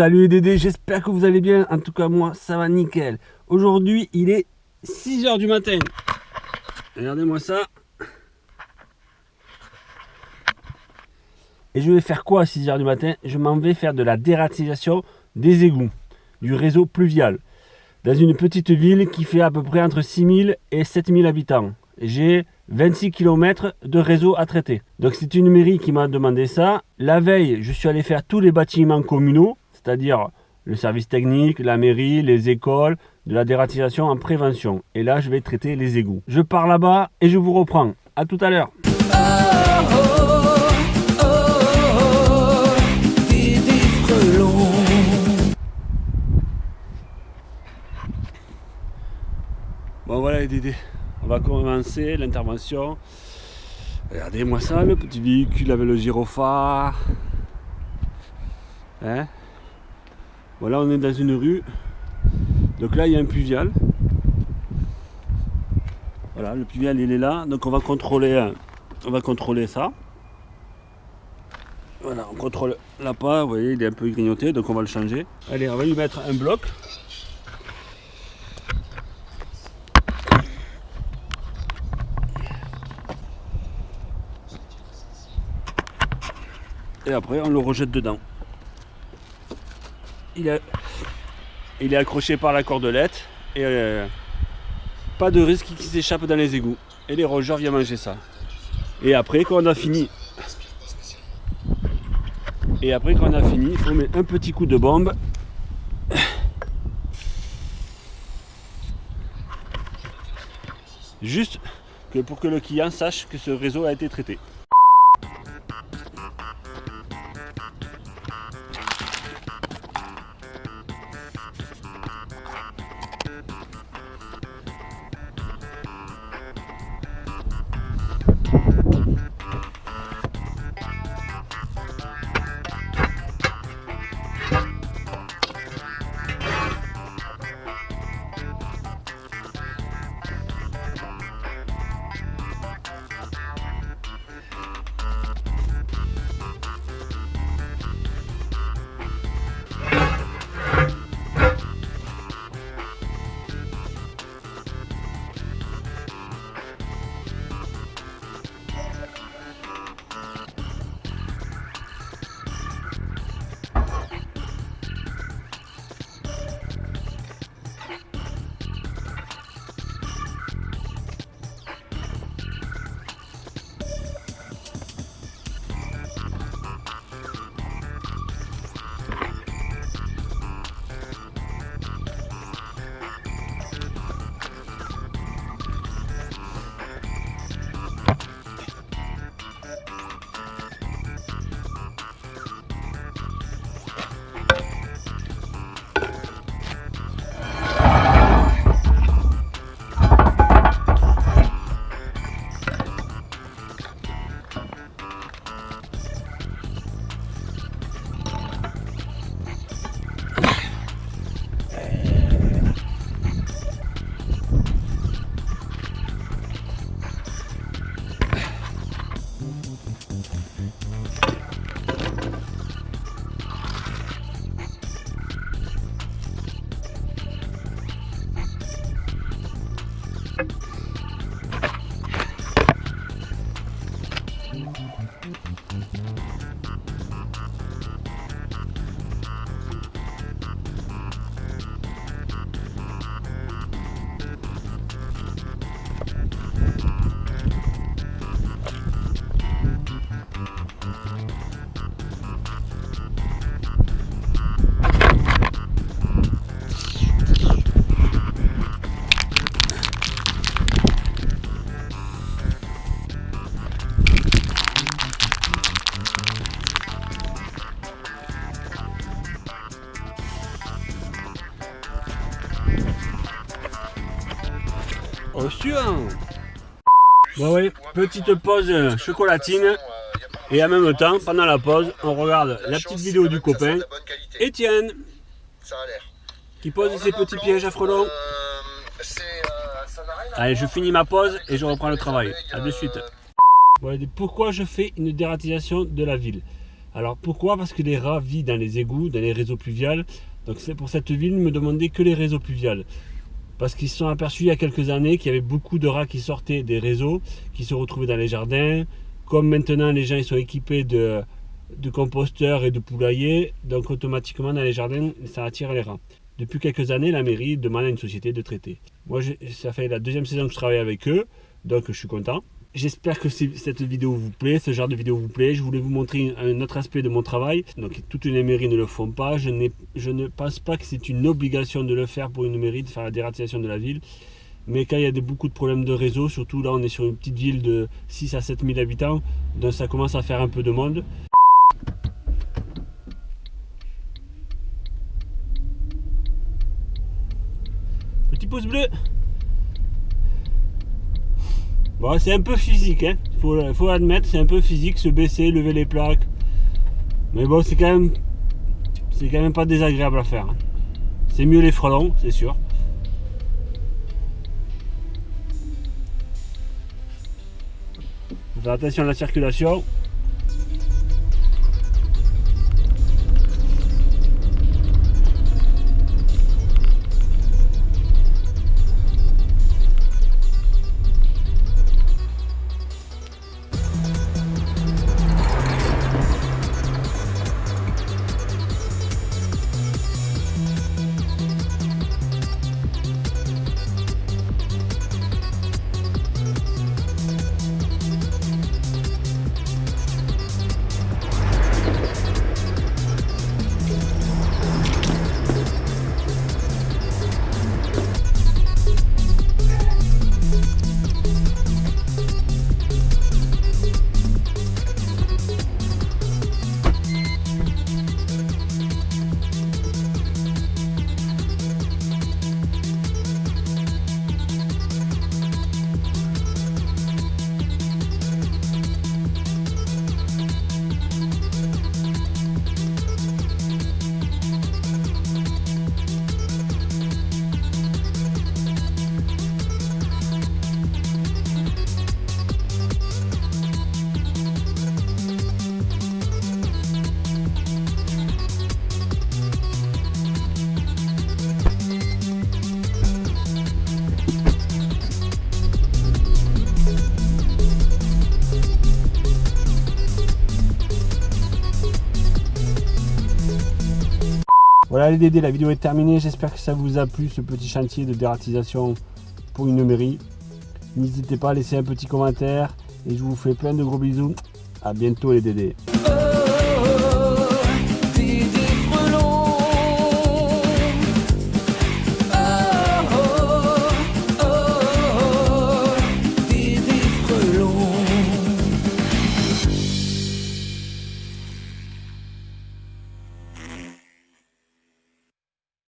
Salut les Dédés, j'espère que vous allez bien. En tout cas, moi, ça va nickel. Aujourd'hui, il est 6h du matin. Regardez-moi ça. Et je vais faire quoi à 6h du matin? Je m'en vais faire de la dératisation des égouts du réseau pluvial dans une petite ville qui fait à peu près entre 6000 et 7000 habitants. J'ai 26 km de réseau à traiter. Donc c'est une mairie qui m'a demandé ça. La veille, je suis allé faire tous les bâtiments communaux, c'est-à-dire le service technique, la mairie, les écoles, de la dératisation en prévention. Et là, je vais traiter les égouts. Je pars là-bas et je vous reprends. A tout à l'heure. Bon voilà les Dédés, on va commencer l'intervention. Regardez-moi ça, le petit véhicule avec le gyrophare. Hein? Voilà, on est dans une rue. Donc là, il y a un pluvial. Voilà, le pluvial, il est là. Donc on va contrôler, euh, on va contrôler ça. Voilà, on contrôle la pas. Vous voyez, il est un peu grignoté, donc on va le changer. Allez, on va lui mettre un bloc. et après on le rejette dedans. Il est, accroché par la cordelette et euh, pas de risque qu'il s'échappe dans les égouts. Et les rogeurs viennent manger ça. Et après quand on a fini, et après quand on a fini, il faut mettre un petit coup de bombe. Juste pour que le client sache que ce réseau a été traité. Okay. うん。Suivant Bon oui, petite pause chocolatine. Et en même temps, pendant la pause, on regarde la petite vidéo du copain, Étienne, qui pose ses petits pièges à frelons. Allez, je finis ma pause et je reprends le travail. A de suite. pourquoi je fais une dératisation de la ville? Alors pourquoi? Parce que les rats vivent dans les égouts, dans les réseaux pluviales. Donc c'est pour cette ville, ne me demander que les réseaux pluviales. Parce qu'ils se sont aperçus il y a quelques années qu'il y avait beaucoup de rats qui sortaient des réseaux, qui se retrouvaient dans les jardins. Comme maintenant les gens ils sont équipés de, de composteurs et de poulaillers, donc automatiquement dans les jardins ça attire les rats. Depuis quelques années, la mairie demande à une société de traiter. Moi, ça fait la deuxième saison que je travaille avec eux, donc je suis content. J'espère que cette vidéo vous plaît, ce genre de vidéo vous plaît. Je voulais vous montrer un autre aspect de mon travail. Donc toutes les mairies ne le font pas. Je, ne pense pas que c'est une obligation de le faire pour une mairie, de faire la dératisation de la ville. Mais quand il y a beaucoup de problèmes de réseau, surtout là on est sur une petite ville de 6 à 7 000 habitants, donc ça commence à faire un peu de monde. Petit pouce bleu Bon, c'est un peu physique, hein. Faut, faut admettre, c'est un peu physique, se baisser, lever les plaques. Mais bon, c'est quand même, c'est quand même pas désagréable à faire. Hein. C'est mieux les frelons, c'est sûr. Faut faire attention à la circulation. Voilà les Dédés, la vidéo est terminée. J'espère que ça vous a plu ce petit chantier de dératisation pour une mairie. N'hésitez pas à laisser un petit commentaire et je vous fais plein de gros bisous. A bientôt les Dédés.